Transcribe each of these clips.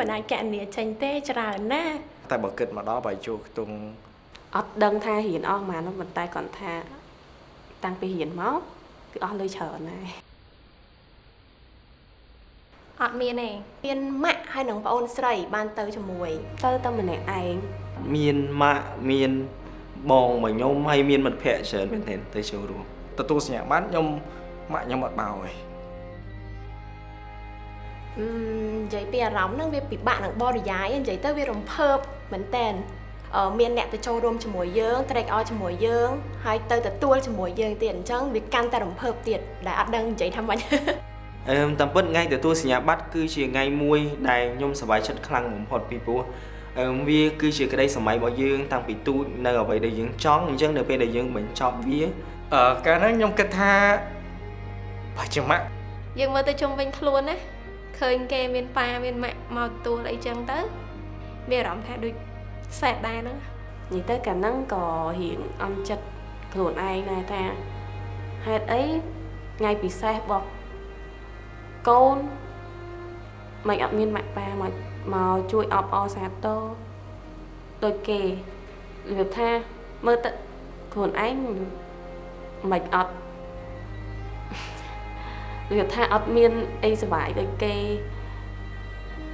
មិនអាចកណនីចេញទេច្រើនណាស់តែបើគិតមកដល់បើជួខ្ទង់អត់ដឹងថារៀនអស់ប៉ុន្មាននោះប៉ុន្តែគាត់ថា តាំងពីរៀនមកគឺអស់លុយច្រើនណាស់អត់មានទេមានម៉ាក់ហើយនឹងប្អូនស្រី បានទៅជាមួយ ទៅតែម្នាក់ឯងមានម៉ាក់មានបងមួយខ្ញុំហើយមានមិត្តភ័ក្តិច្រើនមែនទែនទៅចូលរួមទទួលសញ្ញាបត្រខ្ញុំម៉ាក់ខ្ញុំអត់បោទេអឺ និយាយពីអារម្មណ៍ហ្នឹងវាពិបាកនឹងបរិយាយនិយាយទៅវារំភើបមែនតើអឺមានអ្នកទៅចូលរួមជាមួយយើងត្រេកអរជាមួយយើងហើយទៅទទួលជាមួយយើងទៀតអញ្ចឹងវាកាន់តែរំភើបទៀតដែលអត់ដឹងនិយាយថាម៉េចអឺតាមពិតថ្ងៃទទួលសញ្ញាបត្រគឺជាថ្ងៃមួយដែលខ្ញុំសប្បាយចិត្តខ្លាំងបំផុតពីព្រោះអឺវាគឺជាក្តីសម័យរបស់យើងតាំងពីទូចនៅអ្វីដែលយើងចង់អញ្ចឹងនៅពេលដែលយើងបញ្ចប់វាអឺកាលហ្នឹងខ្ញុំគិតថាបើជាម៉ាក់យើងមើលទៅជុំវិញខ្លួនណា ឃើញគេមានប៉ាមានម៉ាក់មកទទួលអីចឹងទៅមានអារម្មណ៍ថាដូចសែតដែរហ្នឹងនិយាយទៅកាលហ្នឹងក៏រៀងអន់ចិត្តខ្លួនឯងដែរថាហេតុអីថ្ងៃពិសេសរបស់កូនមិនអត់មានម៉ាក់ប៉ាមកមកជួយអបអរសាទរដូចគេរបៀបថាមើលទៅខ្លួនឯងមិនអត់ របៀបថាអត់មានអីសុបាយដូចគេ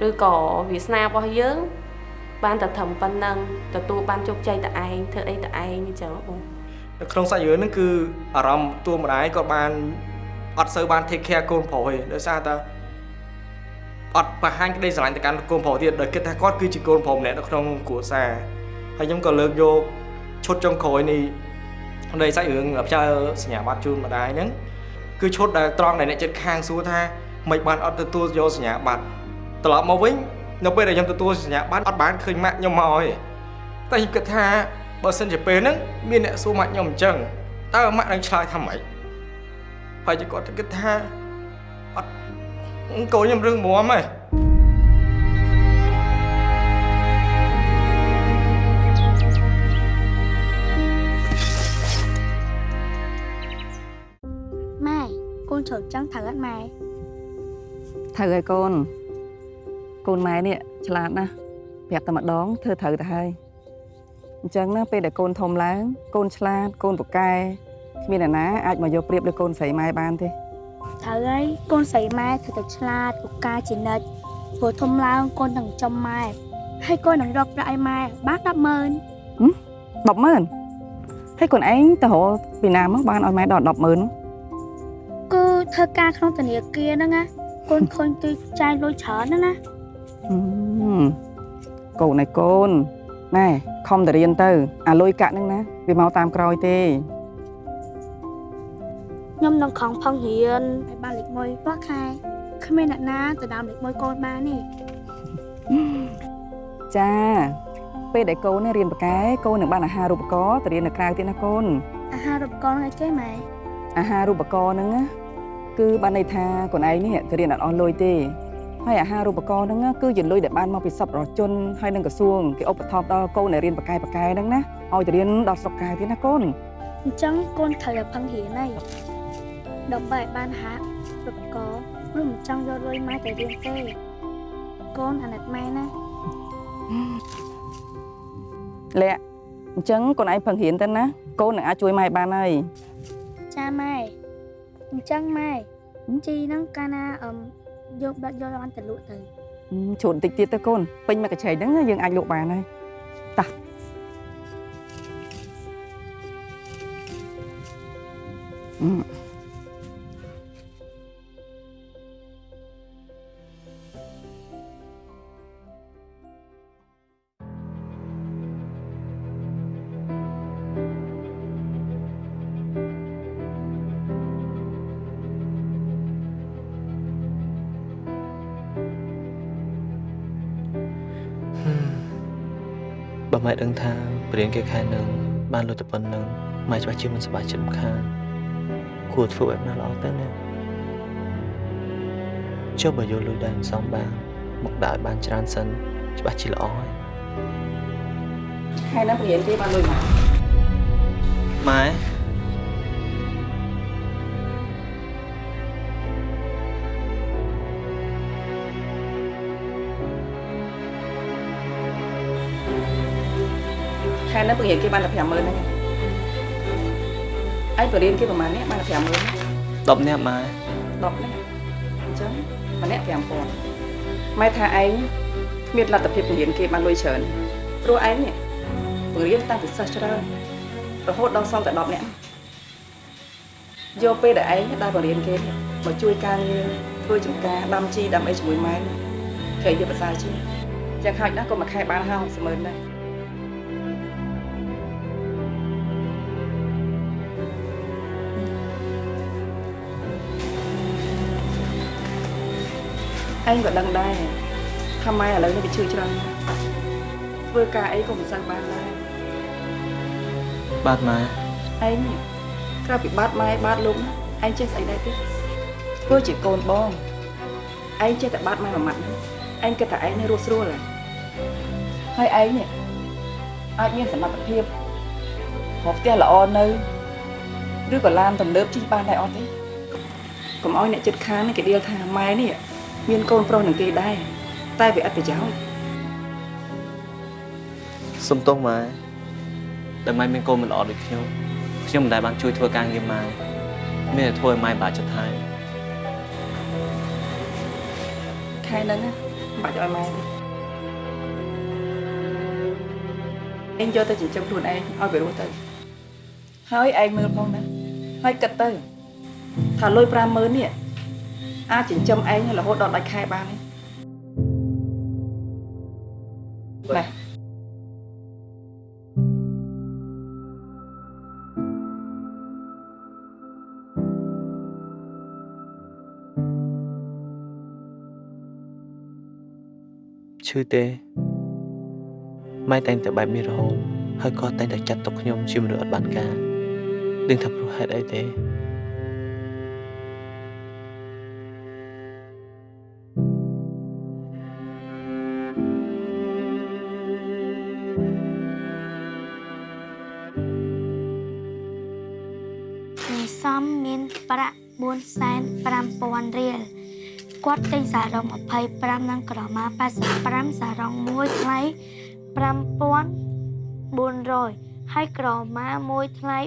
ឬក៏វាសនារបស់យើង បានតែត្រឹមប៉ុណ្ណឹងទទួលបានជោគជ័យតែឯងធ្វើអីតែឯងអញ្ចឹងបងនៅក្នុងសាច់រឿងហ្នឹងគឺអារម្មណ៍តួម្ដាយគាត់បានអត់សូវបាន take care កូនប្រុសទេដោយសារតែអត់បង្ហាញក្តីស្រឡាញ់ទៅកាន់កូនប្រុសទៀតដោយគិតថាគាត់គឺជាកូនប្រុសម្នាក់នៅក្នុងគ្រួសារហើយខ្ញុំក៏លើកយកឈុតចុងក្រោយនេះនៃសាច់រឿងផ្ញើសញ្ញាបត្រជូនម្ដាយហ្នឹង គឺឈុតដែលត្រង់ដែលអ្នកចិត្តខាងសួរថាមិនបានអត់ទទួលយកសញ្ញាបត្រត្រឡប់មកវិញនៅពេលដែលខ្ញុំទទួលសញ្ញាបត្រអត់បានឃើញម៉ាក់ខ្ញុំមកទេតែខ្ញុំគិតថាបើសិនជាពេលហ្នឹងមានអ្នកសួរម៉ាក់ខ្ញុំអញ្ចឹងតើម៉ាក់នឹងឆ្លើយថាម៉េចហើយជាគាត់ទៅគិតថាអត់កូនខ្ញុំរឿងមមហ៎ កូនត្រូវចឹងត្រូវអត់ម៉ែត្រូវហើយកូនកូនម៉ែនេះឆ្លាតណាស់ប្រាប់តែម្ដងធ្វើត្រូវទៅហើយអញ្ចឹងណាពេលដែលកូនធំឡើង កូនឆ្លាតកូនពូកែគ្មានអ្នកណាអាចមកយកប្រៀបលើកូនស្រីម៉ែបានទេត្រូវហើយកូនស្រីម៉ែត្រូវតែឆ្លាតពូកែជានិច្ចព្រោះធំឡើងកូននឹងចំម៉ែហើយកូននឹងរកប្រាក់ឲ្យម៉ែបាន100000 100000ហើយកូនឯងទៅរកពីណាមកបានឲ្យម៉ែដល់100000នោះគឺ ធ្វើការក្នុងធនាគារហ្នឹងណាកូនឃើញគេចាយលុយច្រើនណាស់ណាហឹមកូនឯងកូនណែខំតែរៀនទៅ អាលុយកាក់ហ្នឹងណាវាមកតាមក្រោយទេខ្ញុំនឹងខំផឹងរៀនឲ្យបានលេខ1រាល់ខែគ្មានអ្នកណាទៅដើមលេខ1កូនបានទេចាពេលដែលកូននេះរៀនបកែកូននឹងបានអាហារូបករណ៍ទៅរៀននៅក្រៅទៀតណាកូនអាហារូបករណ៍ហ្នឹងអីគេម៉ែអាហារូបករណ៍ហ្នឹងណា គឺបានន័យថាខ្លួនឯងនេះទៅរៀនអត់អស់លុយទេហើយអាហារូបករណ៍ហ្នឹងណាគឺជាលុយដែលបានមកពីសប្បុរសជនហើយនឹងក្រសួងគេឧបត្ថម្ភដល់កូនដែលរៀនបកែបកែហ្នឹងណាឲ្យទៅរៀនដល់ស្រុកកែទៀតណាកូនអញ្ចឹងកូនត្រូវតែផឹងរៀនហើយដើម្បីឲ្យបានហារូបករណ៍ឬមិនចង់យកលុយម៉ែទៅរៀនទេកូនអាណិតម៉ែណាលាក់អញ្ចឹងកូនឯងផឹងរៀនទៅណាកូននឹងអាចជួយម៉ែបានហើយចាម៉ែ អញ្ចឹងម៉ែជីហ្នឹងកាលណាអឹមយកបាត់យកអនទៅលក់ទៅហឹមជ្រូតបន្តិចទៀតទៅកូនពេញមួយកញ្ឆេងហ្នឹងយើងអាចលក់បានហើយតោះហឹ មបើម៉ែដឹងថាព្រៀងគេខែនឹងបានលុយតែប៉ុណ្្នឹងម៉ែច្បាស់ជាមិនសប្បាយចិត្តមិនខានគួរធ្វើបែបណាល្អទៅណាចុះបើយកលុយដែលមិនសមបានមកដាក់ឲ្យបានច្រើនសិនច្បាស់ជាល្អហើយខែហ្នឹងរៀនគេបានលុយមកម៉ែ ខែហ្នឹងបង្រៀនគេបានតែ50000ហ្នឹងឯងបរៀនគេប្រហែលនេះបានតែ50000 10នាក់ម៉ែ10ហ្នឹងអញ្ចឹងម្នាក់5000ម៉ែថាឯងគ្មានលទ្ធភាពបង្រៀនគេបានលុយច្រើនព្រោះឯងនេះបង្រៀនតាំងពីសិស្សច្រើនរហូតដល់សល់តែ10នាក់យកពេលដែលឯងដែលបង្រៀនគេនេះមកជួយការងារធ្វើចំការដាំជីដាំអីជាមួយម៉ែគេយកភាសាជាងយ៉ាងហោចណាស់ក៏មួយខែបាន50ម៉ឺនដែរ ឯងក៏ដឹងដែរថាម៉ែឥឡូវនេះវាឈឺច្រើនណាស់ធ្វើការអីក៏មិនសូវបានដែរបាទម៉ែឯងនេះក្រៅពីបាត់ម៉ែបាត់លោកណាឯងចេះស្អីដែរទេធ្វើជាកូនបងឯងចេះតែបាត់ម៉ែមួយម៉ាត់ហ្នឹងឯងគិតថាឯងនៅរស់ស្រួលហ៎ហើយឯងនេះអាចមានសមត្ថភាពរកផ្ទះល្អនៅឬក៏ឡានទំនើបជិះបានដែរអត់ទេកុំឲ្យអ្នកចិត្តខាងនេះគេដៀលថាម៉ែនេះ មានកូនប្រុសនឹងគេដែរតែវាអត់ប្រយោជន៍សុំទោសម៉ែដែលម៉ែមានកូនមិនល្អដូចខ្ញុំខ្ញុំមិនដែលបានជួយធ្វើការងារម៉ែមានតែធ្វើឲ្យម៉ែបាក់ចិត្តហើយខែហ្នឹងណាមិនបាច់ឲ្យម៉ែទេឯងយកទៅចិញ្ចឹមខ្លួនឯងឲ្យវារស់ទៅហើយឯងមើលផងណាហើយគិតទៅថាលុយ50000នេះ អាចចិញ្ចឹមឯងរហូតដល់ដាច់ខែបានទេណាឈឺទេម៉ែតែងតែបែបនេះរហូតហើយក៏តែងតែចាត់ទុកខ្ញុំជាមនុស្សអត់បានការដឹងថាព្រោះហេតុអីទេ ទិញសារ៉ុង25និងក្រមា85សារ៉ុងមួយថ្លៃ5400ហើយក្រមាមួយថ្លៃ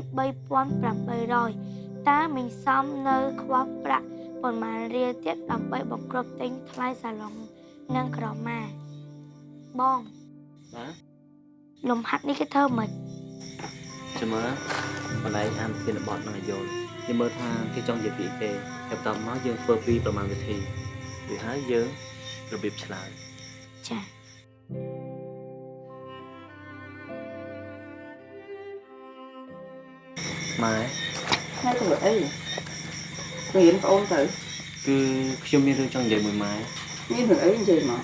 3800តើមីងសំនៅខ្វះប្រាក់ប៉ុន្មានរៀលទៀតដើម្បីបង្គ្រប់ទិញថ្លៃសារ៉ុងនិងក្រមាបងបាទលំហាត់នេះគេធ្វើមិនចាំមើលបន្លែងអានធានបទនឹងឲ្យយល់យើងមើលថាគេចង់និយាយពីអីគេហើយបន្តមកយើងធ្វើពីប្រមាណវិធី វាហើយយើងរបៀបឆ្លើយចាម៉ែថ្ងៃទៅអីរៀនប្អូនទៅគឺខ្ញុំមានរឿងចង់និយាយមួយម៉ែមានរឿងអីនិយាយមក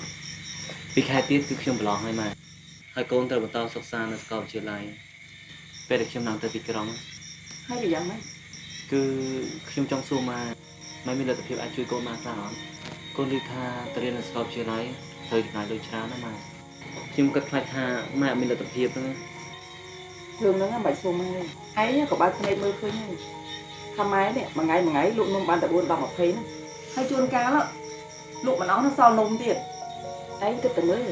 ពីខែទៀតគឺខ្ញុំប្រឡងហើយម៉ែហើយកូនត្រូវបន្តសិក្សានៅសាកលវិទ្យាល័យពេលដែលខ្ញុំឡើងទៅទីក្រុងហើយវាយ៉ាងម៉េចគឺខ្ញុំចង់សួរម៉ែម៉ែមានលទ្ធភាពអាចជួយកូនម៉ែខ្លះអត់ កូនឮថាទៅរៀននៅសាកលវិទ្យាល័យត្រូវចំណាយលុយច្រើនណាស់ម៉ែខ្ញុំគិតខ្លាចថាម៉ែអត់មានលទ្ធភាពហ្នឹងណារឿងហ្នឹងមិនបាច់សុំទេឯងក៏បើកភ្នែកមើលឃើញហើយថាម៉ែនេះមួយថ្ងៃមួយថ្ងៃលក់នំបានតែ4 10 20ហ្នឹងហើយជួនកាលលក់មិនអស់នឹងសល់នំទៀតឯងគិតទៅមើល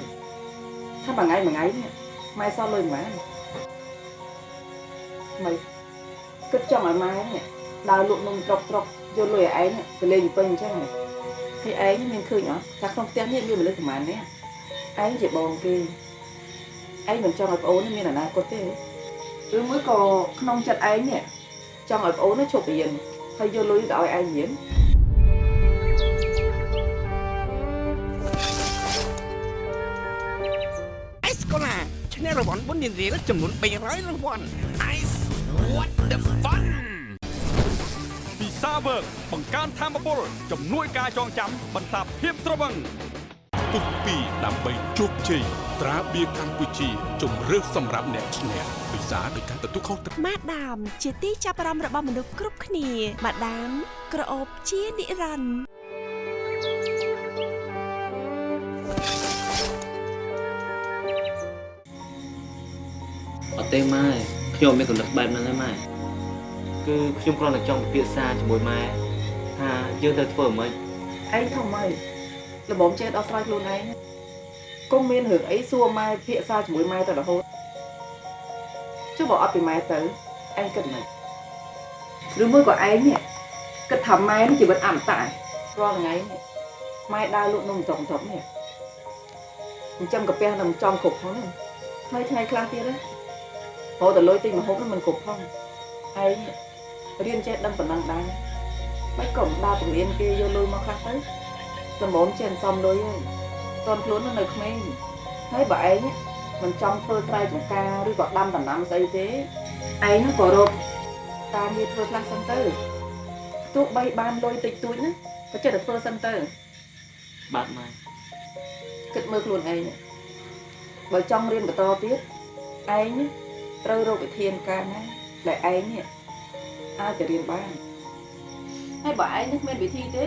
ថាមួយថ្ងៃមួយថ្ងៃនេះម៉ែសល់លុយប៉ុន្មានមិនគិតចង់ឲ្យម៉ែនេះដើរលក់នំត្រុកត្រុកយកលុយឲ្យឯងទៅលេងពេញអញ្ចឹងហើ យឯងមានឃើញអត់ថាក្នុងផ្ទះនេះមានមនុស្សប្រហែលនេះឯងជាបងគេឯងមិនចង់ឲ្យប្អូននេះមានអនាគតទេឬមួយក៏ក្នុងចិត្តឯងនេះចង់ឲ្យប្អូននេះឈប់រៀនហើយយកលុយទៅឲ្យឯងរៀនអេសកូឡាឈ្នះរង្វាន់បុណ្យរៀលចំនួន300រង្វាន់ Ice what the fun ពិសាវើកបង្កើនធម៌ពលជំនួយការចងចាំបន្សាបភាពត្រវឹងពុះពីដើម្បីជោគជ័យត្រាបៀកម្ពុជាជំរឿសសម្រាប់អ្នកឈ្នះពិសាដោយការទទួលខុសត្រូវម៉ាដាម ជាទីចាប់អារម្មណ៍របស់មនុស្សគ្រប់គ្នាម៉ាដាម ក្រអូបជានិរន្តរ៍អត់ទេម៉ែខ្ញុំមានកំណត់បែបហ្នឹងទេម៉ែ គឺខ្ញុំគ្រាន់តែចង់ពិភាក្សាជាមួយម៉ែថាយើងត្រូវធ្វើម៉េចឯងធំហើយល្មមចេះដោះស្រាយខ្លួនឯងកុំមានរឿងអីសួរម៉ែភាសាជាមួយម៉ែទៅរហូតចុះបើអត់ពីម៉ែទៅឯងគិតមិនឬមួយក៏ឯងនេះគិតថាម៉ែនេះជីវិតអមតៈរាល់ថ្ងៃនេះម៉ែដើរលក់នំតុកតុកនេះចិញ្ចឹមកាពះនឹងចំគ្រប់ផងហ្នឹងថ្ងៃថ្ងៃខ្លះទៀតណាព្រោះតែលុយទិញម្ហូបហ្នឹងមិនគ្រប់ផងឯង រៀនចេះដឹងប៉ុណ្ណឹងដែរមិនក៏មិនដើរពង្រៀនគេយកលុយមកខ្លះទៅសម្បូរចេះសំលុយហើយតនខ្លួននៅក្មេងហើយបើឯងមិនចង់ធ្វើស្រែចម្ការឬក៏ដាំដំណាំស្អីទេឯងហ្នឹងក៏រកការងារធ្វើខ្លះសិនទៅទោះបីបានលុយតិចតួចណាក៏ចិត្តតែធ្វើសិនទៅបាទម៉ែគិតមើលខ្លួនឯងបើចង់រៀនបន្តទៀតឯងត្រូវរកវិធានការណាដែលឯងនេះ អាចទៅរៀនបានហើយបើឯងនឹងគ្មានវិធីទេ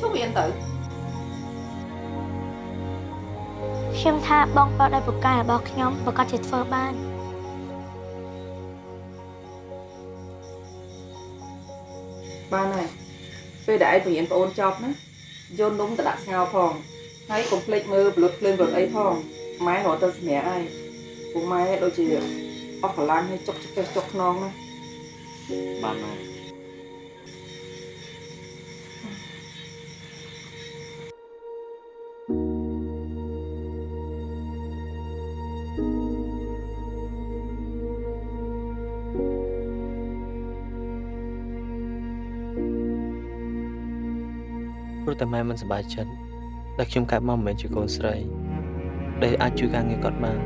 ជុំរៀនទៅខ្ញុំថាបងប្រុសដែលពូកែរបស់ខ្ញុំប្រកាសជាធ្វើបានបានហើយពេលដែលឯងបរៀនប្អូនចប់ណាយកនំទៅដាក់ស្ងោរផងហើយកុំភ្លេចមើលប្លុតភ្លើងប្លុតអីផងម៉ែរត់ទៅសម្រាប់ហើយពួកម៉ែដូចជាអស់កម្លាំងហើយចុកចុកចុកខ្នងណា បាទម៉ែព្រោះតែម៉ែមិនសប្បាយចិត្តដែលខ្ញុំកើតមកមិនមែនជាកូនស្រីដែលអាចជួយការងារគាត់បាន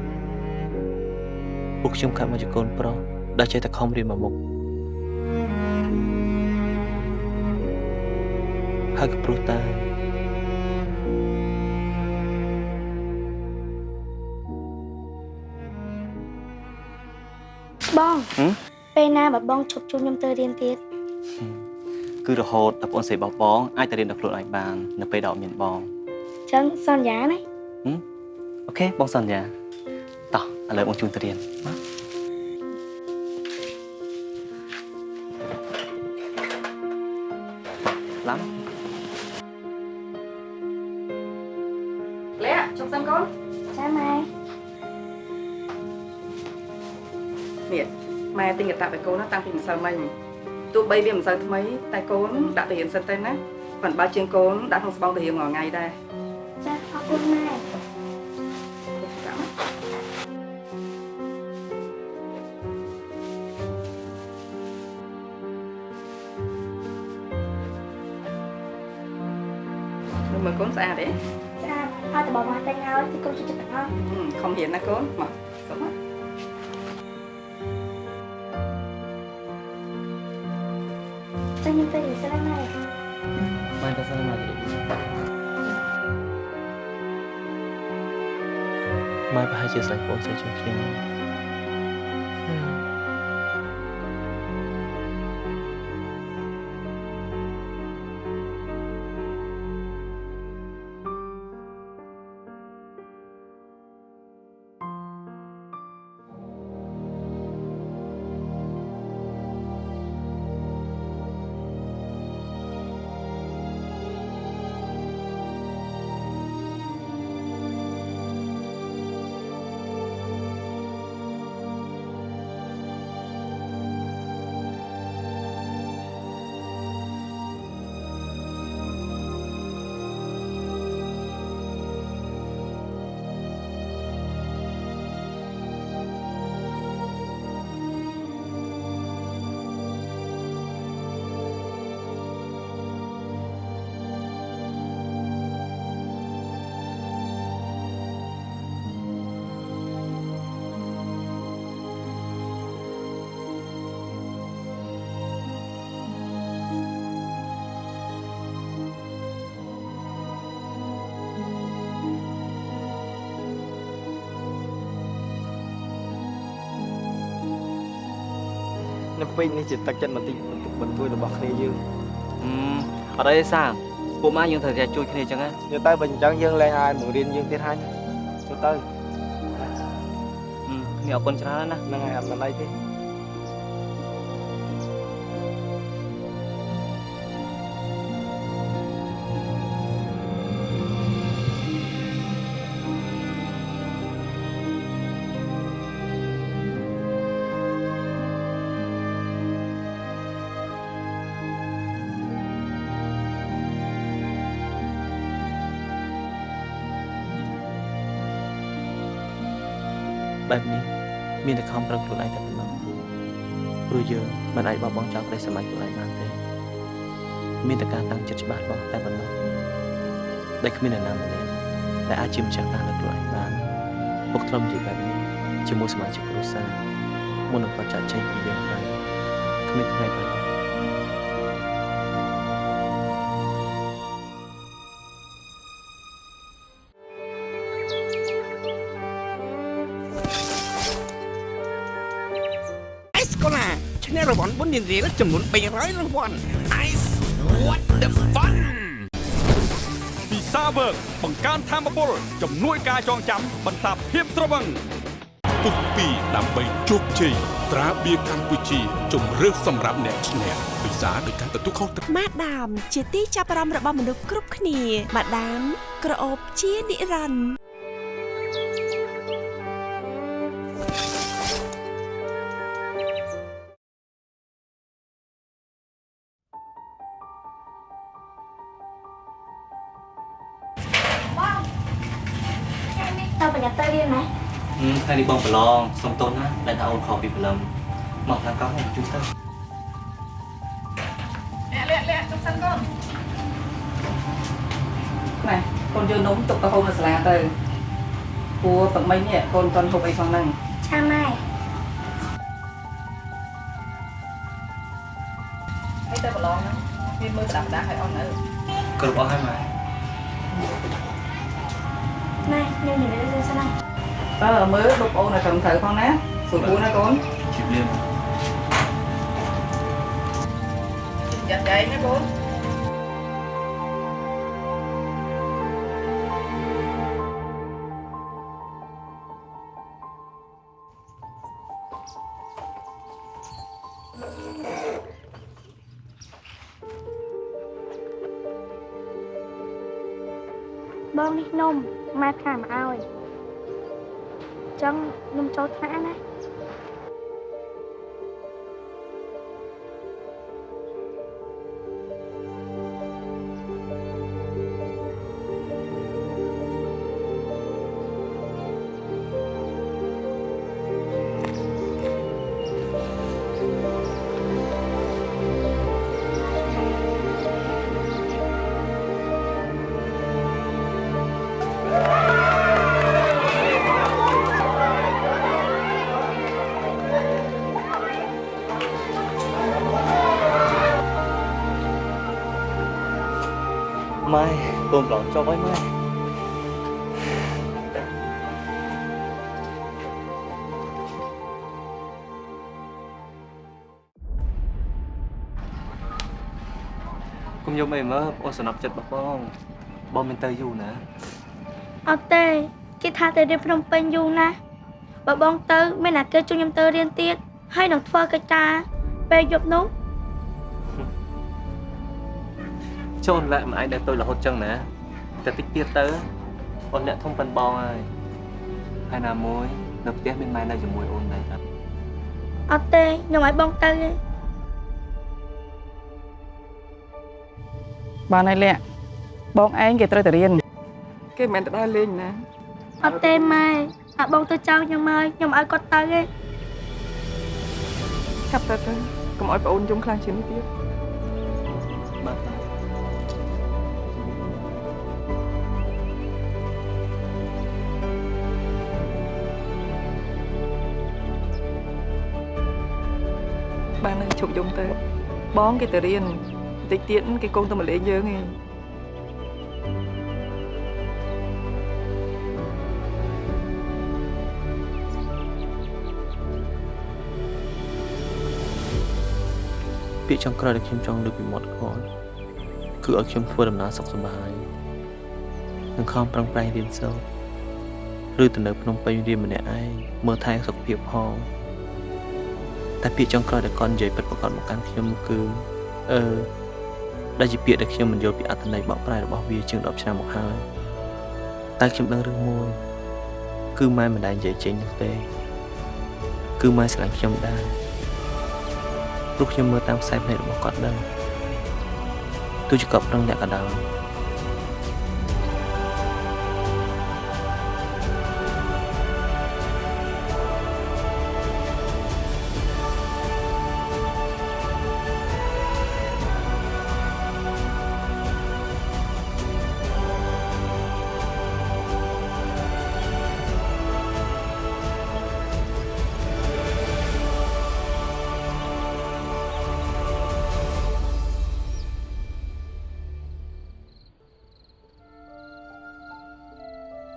ពួកខ្ញុំកើតមកជាកូនប្រុសដែលចេះតែខំរៀនមកមុខ ហើយក៏ព្រោះតែបងហឹមពេលណាបើបងឈប់ជួយខ្ញុំទៅរៀនទៀតគឺរហូតដល់បងស្រីរបស់បងអាចទៅរៀនដល់ខ្លួនឯងបាននៅពេលដែលអត់មានបងអញ្ចឹងសន្យាណាអូខេបងសន្យាតោះឥឡូវបងជូនទៅរៀនណា ម៉ែទិញកតាបឲ្យកូនណាតាំងពីម្សិលមិញទោះបីវាមិនសូវថ្មី តែកូនដាក់ទៅរៀនសិនទៅណាប៉ុន្តែបើជាងកូនដាក់ក្នុងស្បង់ទៅរៀនរាល់ថ្ងៃដែរចាអរគុណម៉ែមើលមើលកូនស្អាតទេស្អាតហើយតើបងមកតែងហើយទីគុំជួយចិត្តទាំងអស់ហឹមខំរៀនណាកូនមកសុំមក ចាខ្ញុំទៅរៀនសិនណាម៉ែបានទៅសិនមកទៀតម៉ែប្រហែលជាស្រឡាញ់បងស្រីជាងខ្ញុំ ពេកនេះជាទឹកចិត្តបន្តិចបន្តិចបន្តួចរបស់គ្នាយើងអឺអត់អីទេសាពួកម៉ាយើងត្រូវតែជួយគ្នាអញ្ចឹងណាយកទៅបើអញ្ចឹងយើងលែងឲ្យបង្រៀនយើងទៀតហើយទៅទៅគ្នាអរគុណច្រើនណាស់ហ្នឹងហើយអត់មានអីទេ ចបោះបង់ចោលក្តីស្រមៃខ្លួនឯងបានទេមានតែការតាំងចិត្តច្បាស់បោះតែប៉ុណ្ណោះដែលគ្មានអ្នកណាម្នាក់ដែលអាចជាម្ចាស់ការលើខ្លួនឯងបានពុកធ្លាប់និយាយបែបនេះជាមួយសមាជិកគ្រួសារមុននឹងគាត់ចាក់ចេញពីយើងហើយគ្មានថ្ងៃប្រកប នះរង្វាន់បុណ្យរៀលចំនួន300រង្វាន់ Ice what the fun ពីសាវើកបង្កើនធម៌ពលជំនួយការចងចាំបន្សាបភាពត្រវឹងពុកពីរដើម្បីជោគជ័យត្រាបៀរកម្ពុជាជំរឿសសម្រាប់អ្នកឈ្នះពិសាដោយការទទួលខុសត្រូវម៉ាដាម ជាទីចាប់អារម្មណ៍របស់មនុស្សគ្រប់គ្នាម៉ាដាមក្រអូបជានិរន្តរ៍ បងប្រឡងសុំទោសណាដែលថាអូនខកពីព្រលឹមមកខាងកោមកជួយទៅណែកូនយកនំទុកទៅហូបនៅសាលាទៅព្រោះទឹកមិញនេះកូនតន់ហូបអីផងហ្នឹងចាម៉ែអីទៅប្រឡងហ្នឹងមានមើលស្ដាប់ដាស់ឲ្យអស់នៅគ្រប់អស់ហើយម៉ែម៉ែខ្ញុំនិយាយ រឿងសិនណាអើមើលលោកប្អូនឲ្យត្រឹមត្រូវផងណាស្ចាត់ចែងណាកូន បងនេះនំម៉ែថាមកឲ្យអញ្ចឹងខ្ញុំចូលថ្នាក់ណា កូនប្រឡងចប់ហើយម៉ែគុំយំអីមើលអូនសំណប់ចិត្តរបស់បងបងមិនទៅយូរណាអត់ទេគេថាទៅរៀនភ្នំពេញយូរណាស់បើបងទៅមានអាគេជួយខ្ញុំទៅរៀនទៀតហើយនឹងធ្វើកិច្ចការពេលយប់នោះចូលម្លាក់មិនអាចនៅទៅរហូតចឹងណា តែតិចទៀតទៅអូនអ្នកធំប៉ិនបងហើយហើយណាមួយនៅផ្ទះមានម៉ែនៅជាមួយអូនដែរអត់អត់ទេខ្ញុំឲ្យបងទៅទេបានហើយលាក់បងឯងគេត្រូវតែរៀនគេមិនមែនទៅដើរលេងណាអត់ទេម៉ែអាបងទៅចោលខ្ញុំហើយខ្ញុំឲ្យគាត់ទៅទេឆាប់ទៅទៅកុំឲ្យប្អូនយំខ្លាំងជាងនេះទៀតបាទ ជប់យំទៅ បងគេទៅរៀនបន្តិចទៀតគេកូនទៅមកលេងយើងឯងពាក្យចុងក្រោយដែលខ្ញុំចង់លើកពីមាត់គាត់គឺឲ្យខ្ញុំធ្វើដំណើរសុខសប្បាយនិងខំប្រឹងប្រែងរៀនសូត្រឬទៅនៅភ្នំពេញរៀនម្នាក់ឯងមើលថែសុខភាពផង តែពាក្យចុងក្រោយដែលគាត់និយាយពិតប្រាកដមកកាន់ខ្ញុំនោះគឺអឺដែលជាពាក្យដែលខ្ញុំមិនយល់ពីអត្ថន័យបកប្រែរបស់វាជាង10ឆ្នាំមកហើយតែខ្ញុំដឹងរឿងមួយ គឺម៉ែមិនដែលនិយាយចេញនោះទេគឺម៉ែស្រឡាញ់ខ្ញុំដែរព្រោះខ្ញុំមើលតាមខ្សែភ្នែករបស់គាត់ដឹងទោះជាគាត់ប្រឹងអ្នកក៏ដោយ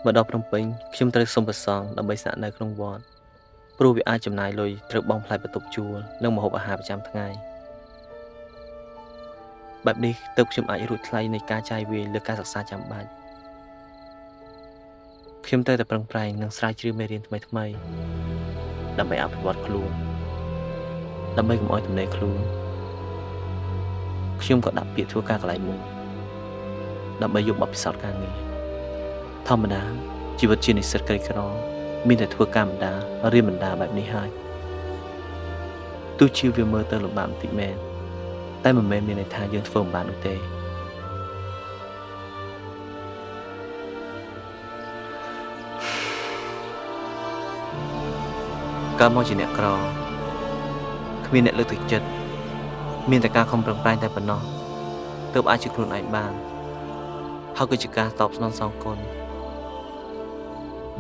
មកដល់ភ្នំពេញខ្ញុំត្រូវសុំប្រសងដើម្បីស្នាក់នៅក្នុងវត្តព្រោះវាអាចចំណាយលុយត្រូវបង់ថ្លៃបន្ទប់ជួលនិងម្ហូបអាហារប្រចាំថ្ងៃបែបនេះទើបខ្ញុំអាចរួចថ្លៃនៃការចាយវាយលើការសិក្សាចាំបាច់ខ្ញុំត្រូវតែប្រឹងប្រែងនិងស្រាវជ្រាវមេរៀនថ្មីថ្មីៗដើម្បីអភិវឌ្ឍខ្លួនដើម្បីកុំឲ្យទំនេរខ្លួនខ្ញុំក៏ដាក់ពាក្យធ្វើការកន្លែងមួយដើម្បីយកបទពិសោធន៍ការងារ ធម្មតាជីវិតជានិស្សិតក្រីក្រមានតែធ្វើការបណ្ដារៀនបណ្ដាបែបនេះហើយទោះជាវាមើលទៅលំបាកបន្តិចមែនតែមិនមែនមានន័យថាយើងធ្វើមិនបាននោះទេកើតមកជាអ្នកក្រគ្មានអ្នកលើកទឹកចិត្តមានតែការខំប្រឹងប្រែងតែប៉ុណ្ណោះទើបអាចជាខ្លួនឯងបានហើយគឺជាការតបស្នងសងគុណ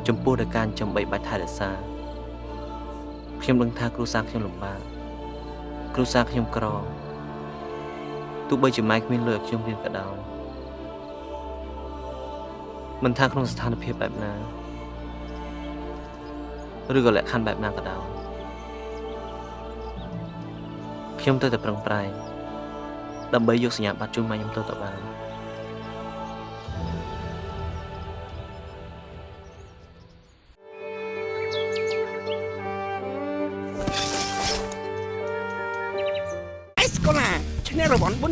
ចំពោះដល់ការចិញ្ចឹមបីបាច់ថែរក្សាខ្ញុំដឹងថាគ្រួសារខ្ញុំលំបាកគ្រួសារខ្ញុំក្រទោះបីជាម៉ែគ្មានលុយឲ្យខ្ញុំរៀនក៏ដោយមិនថាក្នុងស្ថានភាពបែបណាឬក៏លក្ខខណ្ឌបែបណាក៏ដោយខ្ញុំត្រូវតែប្រឹងប្រែងដើម្បីយកសញ្ញាបត្រជូនម៉ែខ្ញុំទៅទៅបាន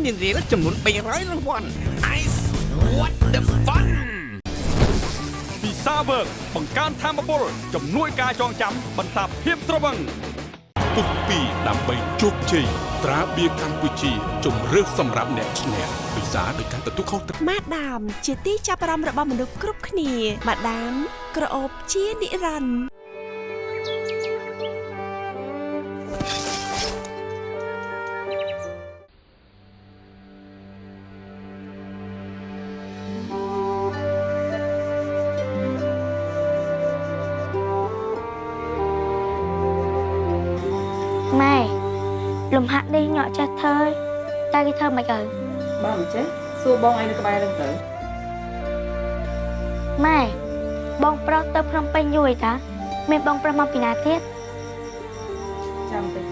នះរង្វាន់បុណ្យរៀលចំនួន300រង្វាន់ Ice what the fun ពិសាវើកបង្កើនធម៌ពលជំនួយការចងចាំបន្សាបភាពត្រវឹងពុកពីដើម្បីជោគជ័យត្រាបៀរកម្ពុជាជំរឿសសម្រាប់អ្នកឈ្នះពិសាដោយការទទួលខុសត្រូវម៉ាដាម ជាទីចាប់អារម្មណ៍របស់មនុស្សគ្រប់គ្នាម៉ាដាមក្រអូបជានិរន្តរ៍ តែគេធ្វើមិនទៅបើមិនចេះសួរបងឯងនៅក្បែរនឹងទៅម៉ែបងប្រុសទៅភ្នំពេញយូរតាមានបងប្រុសមកពីណាទៀតចាំតិច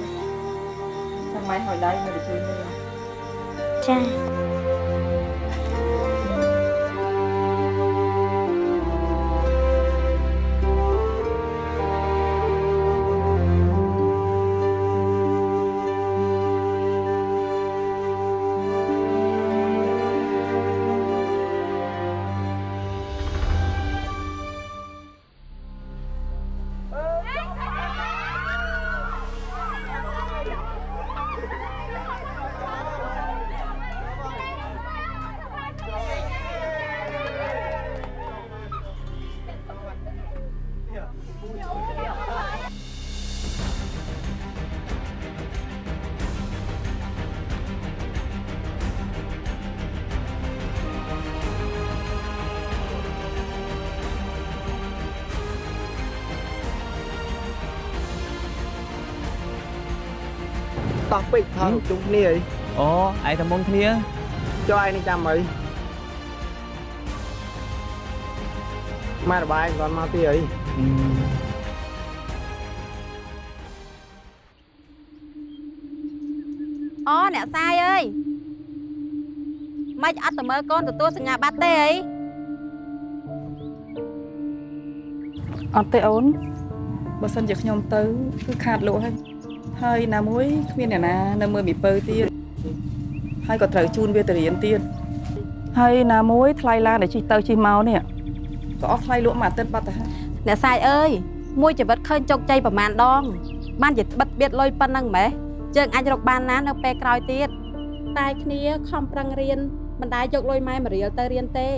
ចាំម៉ែហើយដៃនៅតែជួយមើលចា តោះពេកថតជុំគ្នាអីអូឯងតែមុនគ្នាចុះឯងនឹងចាំអីម៉ែរបាយមិនមកទីអីអូអ្នកសាយអើយមិនអត់ទៅមើលកូនទទួលសញ្ញាបត្រទេអីអត់ទេអូនបើសិនជាខ្ញុំទៅគឺខាតលក់ហើយ ហើយណាមួយគ្មានអ្នកណានៅមើលមីពៅទៀតហើយក៏ត្រូវជូនវាទៅរៀនទៀតហើយណាមួយថ្លៃឡានដែលជិះទៅជិះមកនេះក៏អស់ថ្លៃលក់មួយអាទិត្យបាត់ទៅហើយអ្នកសាយអើយមួយជីវិតឃើញជោគជ័យប្រមាណដង បានជាបិទបៀតលុយប៉ុណ្ណឹងម៉េះយើងអាចរកបានណានៅពេលក្រោយទៀតតែគ្នាខំប្រឹងរៀនមិនដែលយកលុយម៉ែមករៀលទៅរៀនទេ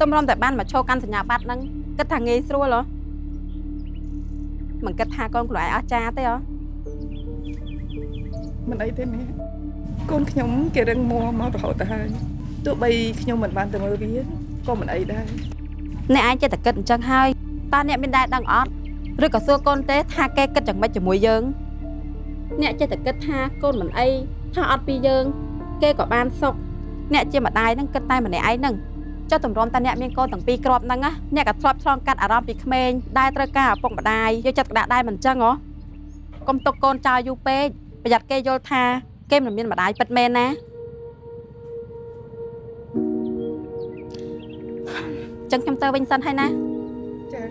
ទំរំតែបានមកឈោកាន់សញ្ញាបត្រហ្នឹងគិតថាងាយស្រួលហ៎មិនគិតថាកូនខ្លួនឯងអស់ចាទេហ៎ មិនអីទេម៉ែកូនខ្ញុំគេរឹងមាំមករហូតទៅហើយទោះបីខ្ញុំមិនបានទៅមើលវាក៏មិនអីដែរអ្នកឯងចេះតែគិតអញ្ចឹងហើយតើអ្នកមានដែរដឹងអត់ឬក៏សួរកូនទេ ថាគេគិតយ៉ាងម៉េចជាមួយយើង អ្នកចេះតែគិតថាកូនមិនអីថាអត់ពីយើង គេក៏បានសុខអ្នកជាម្ដាយហ្នឹងគិតតែម្នាក់ឯងហ្នឹងចុះតម្រាំតាអ្នកមានកូនទាំងពីរគ្រាប់ហ្នឹងណាអ្នកក៏ធ្លាប់ឆ្លងកាត់អារម្មណ៍ពីក្មេងដែលត្រូវការឪពុកម្ដាយយកចិត្តទុកដាក់ដែរមិនចឹងហ៎កុំទុកកូនចោលយូរពេក ប្រយ័ត្នគេយល់ថាគេមិនមានម្ដាយពិតមែនណាចឹងខ្ញុំទៅវិញសិនហើយណាចា៎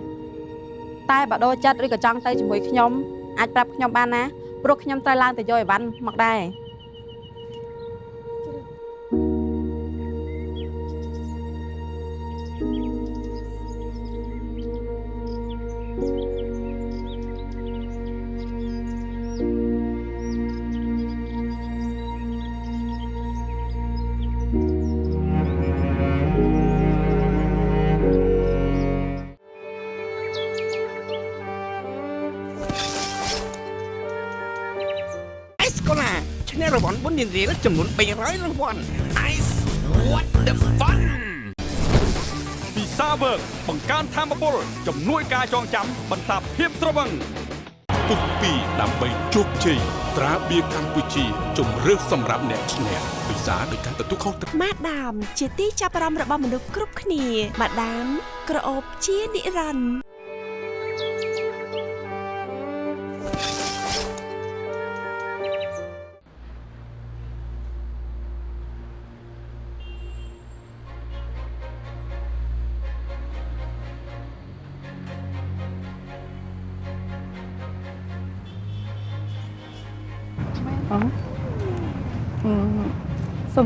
តែបើដូរចិត្តឬក៏ចង់ទៅជាមួយខ្ញុំអាចប្រាប់ខ្ញុំបានណាព្រោះខ្ញុំត្រូវឡើងទៅយកអីវ៉ាន់មកដែរ នះរង្វាន់បុណ្យនារីចំនួន300រង្វាន់ Ice what the fun ពិសាវើកបង្កើនធម៌ពលជំនួយការចងចាំបន្សាបភាពស្រវឹងពុកពីដើម្បីជោគជ័យត្រាបៀរកម្ពុជាជំរឿសសម្រាប់អ្នកឈ្នះពិសាដោយការទទួលខុសត្រូវម៉ាដាម ជាទីចាប់អារម្មណ៍របស់មនុស្សគ្រប់គ្នាម៉ាដាមក្រអូបជានិរន្តរ៍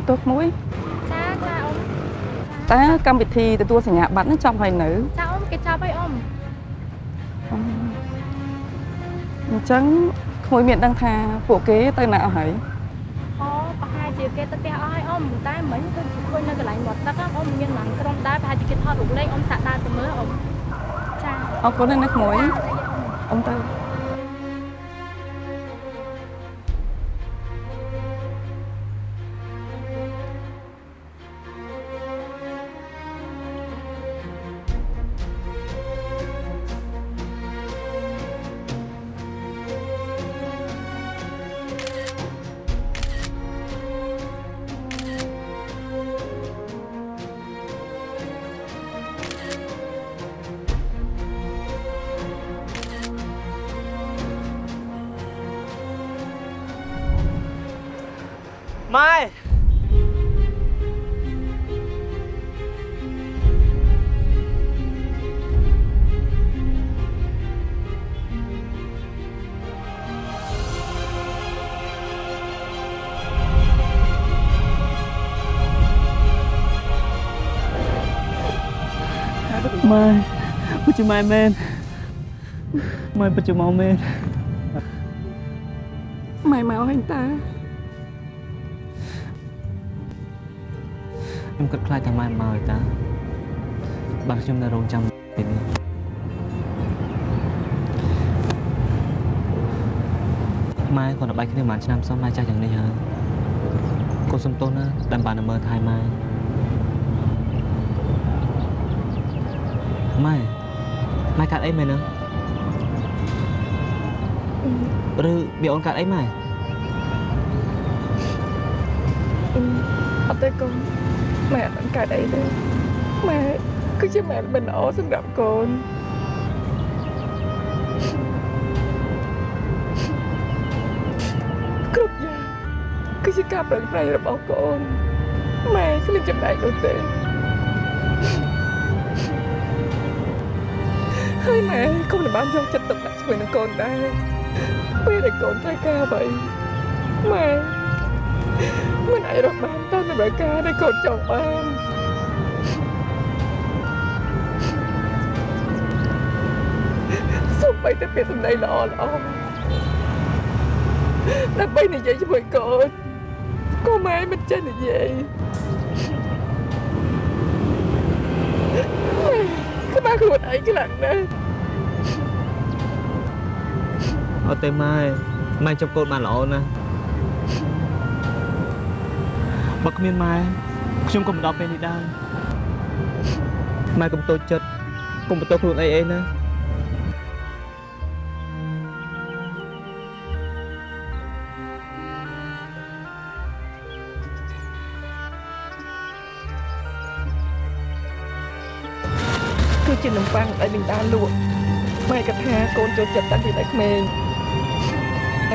សុំទោសមួយចាចាអ៊ំតើកម្មវិធីទទួលសញ្ញាបត្រហ្នឹងចប់ហើយនៅចាអ៊ំគេចាប់ហើយអ៊ំអញ្ចឹងក្មួយមានដឹងថាពួកគេទៅណាអស់ហើយអូប្រហែលជាគេទៅផ្ទះអស់ហើយអ៊ំតែមិញគឺឃើញនៅកន្លែងមាត់ទឹកហ្នឹងអ៊ំមានឡានក្រុងដែរប្រហែលជាគេថតរូបលេងអ៊ំសាក់ដើរទៅមើលអ៊ំចាអរគុណណាស់ណាក្មួយអ៊ំទៅ ម៉ែពុជម៉ែមែនម៉ែពុជមកមែនម៉ែមកហើយតើខ្ញុំគិតខ្លាចថាម៉ែមកហើយតាបាទខ្ញុំនៅរងចាំពេលនេះម៉ែគាត់នៅបាយគ្នាប្រហែលឆ្នាំសោះម៉ែចាស់យ៉ាងនេះហើយកូនសំទោសណាដែលបាននៅមើលថែម៉ែ ម៉ែម៉ែកាត់អីមែនឬវាអូនកាត់អីម៉ែអត់ទេកូនម៉ែអត់ដឹងកើតអីទេម៉ែគឺជាម៉ែមិនល្អសម្រាប់កូនគ្រប់យ៉ាងគឺជាការប្រឹងប្រែងរបស់កូនម៉ែគ្មានចំណែកនោះទេ ហើយម៉ែកុំបានយកចិត្តទុកដាក់ជាមួយនឹងកូនដែរពេលដែលកូនត្រូវការអ្វីម៉ែមិនអាចរកបានតាមតម្រូវការដែលកូនចង់បានសូម្បីតែពាក្យសម្ដីល្អល្អដើម្បីនិយាយជាមួយកូនក៏ម៉ែមិនចេះនិយាយម៉ែក្បាលខ្លួនឯងខ្លាំងណាស់ អត់ទេម៉ែម៉ែចាប់កូនបានល្អណាស់បើគ្មានម៉ែខ្ញុំក៏មិនដល់ពេលនេះដែរម៉ែកុំតូចចិត្តកុំបន្ទោសខ្លួនឯងអីណាជានំប៉័ងដែលលីងដាលក់ម៉ែក៏ថាកូនចូលចិត្តតាំងពីនៅក្មេង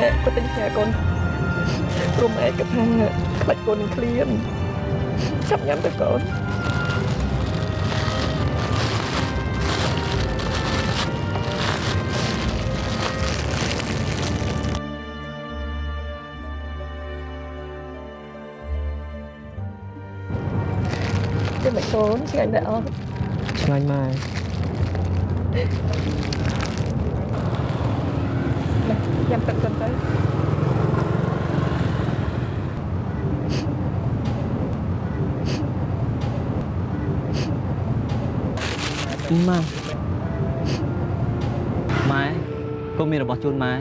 ម៉ែក៏ទិញផ្ញើកូនព្រមម៉ែក៏ថាខ្លាច់កូននឹងឃ្លានចាប់ញ៉ាំទៅកូន Chứ mày trốn chứ anh đã ឆ្ងាញ់ម៉ែ Nhằm tận dần tới ម៉ែម៉ែកូនមានរបស់ជូនម៉ែ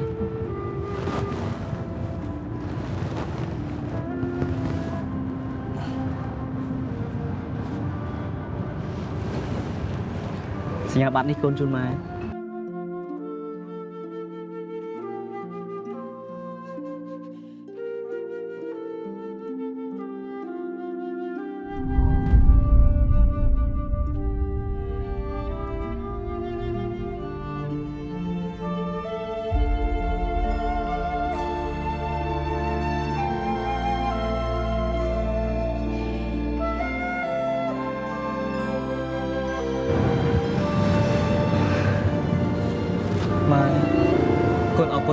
សញ្ញាបត្រនេះកូនជូនម៉ែម៉ែ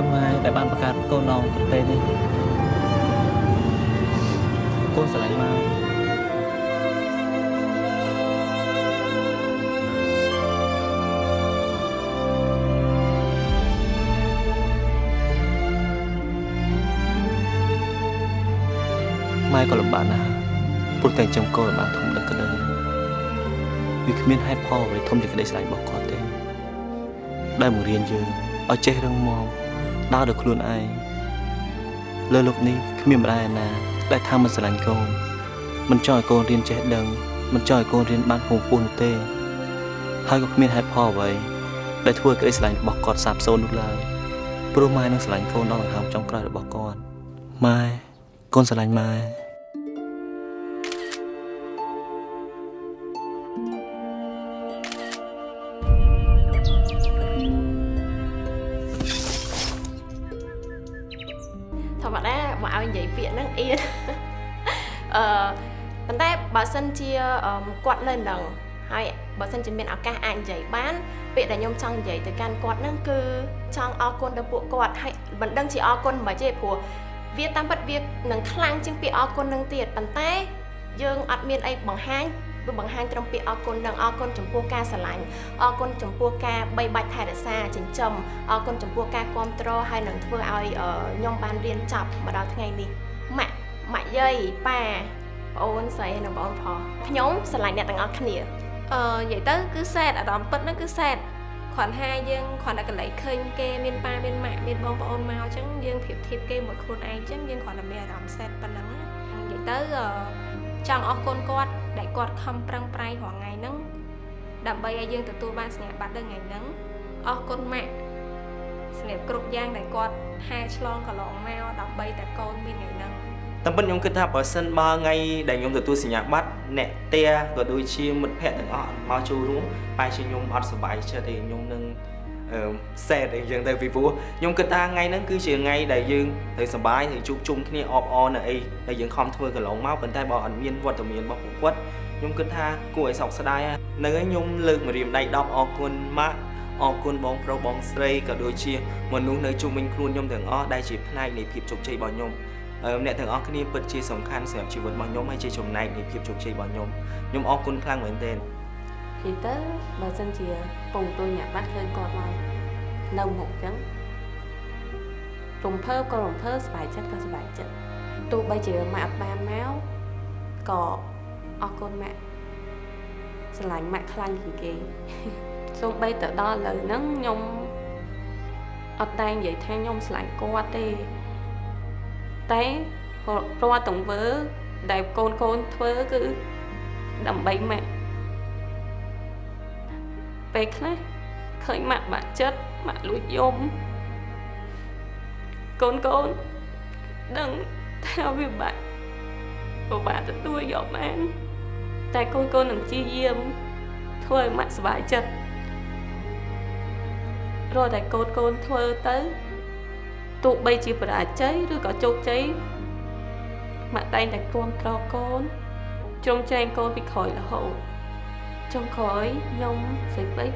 គុណម៉ែដែលបានបង្កើតកូនដល់ប្រទេសនេះកូនស្រឡាញ់ម៉ែម៉ែក៏លំបាកណាស់ព្រោះតែចំកូនបានធំដឹងក្តីវាគ្មានហេតុផលអ្វីធំជាក្តីស្រឡាញ់របស់គាត់ទេដែលបង្រៀនយើងឲ្យចេះរឹងមាំ ដើរដោយខ្លួនឯងលើលោកនេះគ្មានម្ដាយឯណា ដែលថាមិនស្រឡាញ់កូនមិនចង់ឲ្យកូនរៀនចេះដឹងមិនចង់ឲ្យកូនរៀនបានខ្ពង់ខ្ពស់នោះទេ ហើយក៏គ្មានហេតុផលអ្វីដែលធ្វើឲ្យក្តីស្រឡាញ់របស់គាត់សាបសូន្យនោះឡើយព្រោះម៉ែនឹងស្រឡាញ់កូនដល់ដង្ហើមចុងក្រោយរបស់គាត់ម៉ែកូនស្រឡាញ់ម៉ែ ន្តែបើសិនជាអឺគាត់នៅនឹងហើយបើសិនជាមានឱកាសអាចនិយាយបានពាក្យដែលខ្ញុំចង់និយាយទៅកាន់គាត់ហ្នឹងគឺចង់អរគុណទៅពួកគាត់ហើយមិនដឹងជាអរគុណមិនទេព្រោះវាតាមពិតវានឹងខ្លាំងជាងពាក្យអរគុណនឹងទៀតប៉ុន្តែយើងអត់មានអីបង្ហាញគឺបង្ហាញត្រឹមពាក្យអរគុណនឹងអរគុណចំពោះការស្រឡាញ់អរគុណចំពោះការបីបាច់ថែរក្សាចិញ្ចឹមអរគុណចំពោះការគ្រប់គ្រងហើយនឹងធ្វើឲ្យអឺខ្ញុំបានរៀនចប់មកដល់ថ្ងៃនេះម៉ាក់ម៉ាក់យាយប៉ា ប្អូនស្រីនិងបងប្អូនប្រុសខ្ញុំស្រឡាញ់អ្នកទាំងអស់គ្នាអឺនិយាយទៅគឺសែតអារម្មណ៍ពិតហ្នឹងគឺសែតគ្រាន់ថាយើងគ្រាន់តែកន្លែងឃើញគេមានប៉ាមានម៉ាក់មានបងប្អូនមកអញ្ចឹងយើងប្រៀបធៀបគេមួយខ្លួនឯងអញ្ចឹងយើងគ្រាន់តែមានអារម្មណ៍សែតប៉ុណ្ណឹងណានិយាយទៅអឺចង់អរគុណគាត់ដែលគាត់ខំប្រឹងប្រែងរាល់ថ្ងៃហ្នឹងដើម្បីឲ្យយើងទទួលបានសញ្ញាបត្រនៅថ្ងៃហ្នឹងអរគុណម៉ាក់សម្រាប់គ្រប់យ៉ាងដែលគាត់ហែឆ្លងកន្លងមកដើម្បីតែកូនមានថ្ងៃហ្នឹង តាមពិតខ្ញុំគិតថាបើសិនបើថ្ងៃដែលខ្ញុំទទួលសញ្ញាបត្រអ្នកផ្ទះក៏ដូចជាមិត្តភ័ក្តិទាំងអស់មកចូលរួមបែរជាខ្ញុំអត់សប្បាយចិត្តទេខ្ញុំនឹងអឺសែតអីចឹងទៅពីព្រោះខ្ញុំគិតថាថ្ងៃហ្នឹងគឺជាថ្ងៃដែលយើងត្រូវសប្បាយត្រូវជួបជុំគ្នាអបអរនៅអីដែលយើងខំធ្វើកន្លងមកប៉ុន្តែបើអត់មានវត្តមានរបស់ពួកគាត់ខ្ញុំគិតថាគួរឲ្យសោកស្ដាយហ្នឹងហើយខ្ញុំលើកម្រាមដៃ10អរគុណម៉ាក់អរគុណបងប្រុសបងស្រីក៏ដូចជាមនុស្សនៅជុំវិញខ្លួនខ្ញុំទាំងអស់ដែលជាផ្នែកនៃភាពជោគជ័យរបស់ខ្ញុំ អឺអ្នកទាំងអស់គ្នាពិតជាសំខាន់សម្រាប់ជីវិតរបស់ខ្ញុំហើយជាចំណែកនៃភាពជោគជ័យរបស់ខ្ញុំខ្ញុំអរគុណខ្លាំងមែនទែននិយាយទៅបើសិនជាពងទួយញាក់បាត់ឃើញគាត់មកនៅមុខអញ្ចឹងរំភើបក៏រំភើបសប្បាយចិត្តក៏សប្បាយចិត្តទោះបីជាម៉ាក់អត់បានមកក៏អរគុណម៉ាក់ស្រឡាញ់ម៉ាក់ខ្លាំងជាងគេសូម្បីទៅដល់ឥឡូវហ្នឹងខ្ញុំអត់តែនិយាយថាខ្ញុំស្រឡាញ់គាត់ទេ តែរាល់ទង្វើ ដែលកូនកូនធ្វើគឺដើម្បីម៉ាក់ពេលខ្លះឃើញម៉ាក់បាក់ចិត្តម៉ាក់លួចយំកូនកូនដឹងថាវាបាក់ពិបាកទទួលយកបានតែកូនកូននឹងព្យាយាមធ្វើឲ្យម៉ាក់សុបាយចិត្តរត់តែកូនកូនធ្វើទៅ ទោះបីជាបរាជ័យឬក៏ជោគជ័យម៉ាក់តែងតែគ្រប់គ្រងកូនជ្រោមជ្រែងកូនពីក្រោយរហូតចុងក្រោយខ្ញុំសេចក្ដី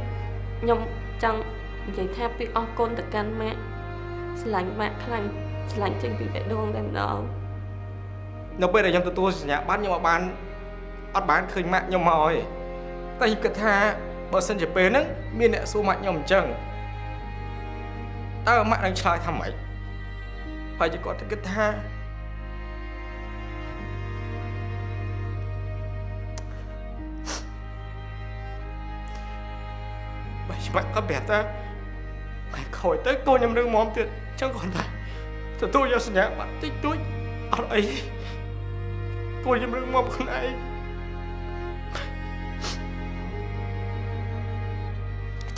ខ្ញុំចង់និយាយថាពីអស់គុណទៅកាន់ម៉ាក់ស្រឡាញ់ម៉ាក់ខ្លាំងស្រឡាញ់ចេញពីបេះដូងតែម្ដងនៅពេលដែលខ្ញុំទទួលសញ្ញាបត្រខ្ញុំអត់បានអត់បានឃើញម៉ាក់ខ្ញុំមកទេតែខ្ញុំគិតថាបើសិនជាពេលហ្នឹងមានអ្នកសួរម៉ាក់ខ្ញុំអញ្ចឹងតើម៉ាក់នឹងឆ្លើយថាម៉េច ហើយជាគាត់ទៅគិតថាបើច្បាស់ក៏ប្រាប់ថាហើយខូចទៅកូនខ្ញុំនឹងមមទៀតអញ្ចឹងគាត់ថាទទួលយកសញ្ញាបត្រតិចតួចអត់អីកូនខ្ញុំរឹងមកខ្លួនឯង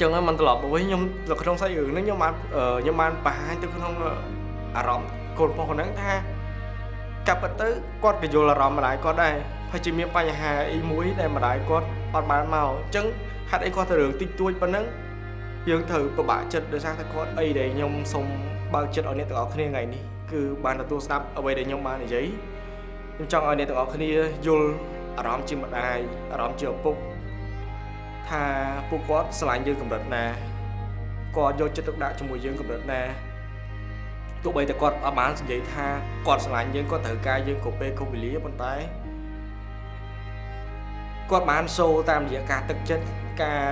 ចឹងហើយមិនត្រឡប់មកវិញខ្ញុំនៅក្នុងសាច់រឿងហ្នឹងខ្ញុំបានអឺខ្ញុំបានបង្ហាញទៅក្នុង អារម្មណ៍កូនបងហ្នឹងថាកាប់ពិតទៅគាត់ក៏យល់អារម្មណ៍ម្ដាយគាត់ដែរហើយជាមានបញ្ហាអីមួយដែលម្ដាយគាត់អត់បានមកអញ្ចឹងហេតុអីគាត់ទៅរឿងតិចតួចប៉ុណ្ណឹងយើងត្រូវពិបាកចិត្តដោយសារតែគាត់អីដែលខ្ញុំសូមបើកចិត្តឲ្យអ្នកទាំងអស់គ្នាថ្ងៃនេះគឺបានទទួលស្ដាប់អ្វីដែលខ្ញុំបាននិយាយខ្ញុំចង់ឲ្យអ្នកទាំងអស់គ្នាយល់អារម្មណ៍ជាម្ដាយអារម្មណ៍ជាឪពុកថាពួកគាត់ស្រឡាញ់យើងកម្រិតណាគាត់យកចិត្តទុកដាក់ជាមួយយើងកម្រិតណា ទោះបីតែគាត់អត់បាននិយាយថាគាត់ស្រឡាញ់យើងគាត់ត្រូវការយើងគ្រប់ពេលគ្រប់វេលាប៉ុន្តែគាត់បានសូតាមរយៈការទឹកចិត្តការ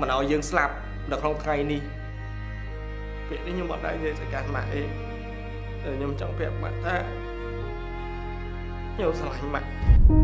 មិនឲ្យយើងស្លាប់នៅក្នុងថ្ងៃនេះពេលនេះខ្ញុំអត់ដែរនិយាយទៅកាន់ម៉ាក់អីតែខ្ញុំចង់ប្រាប់ម៉ាក់ថាខ្ញុំស្រឡាញ់ម៉ាក់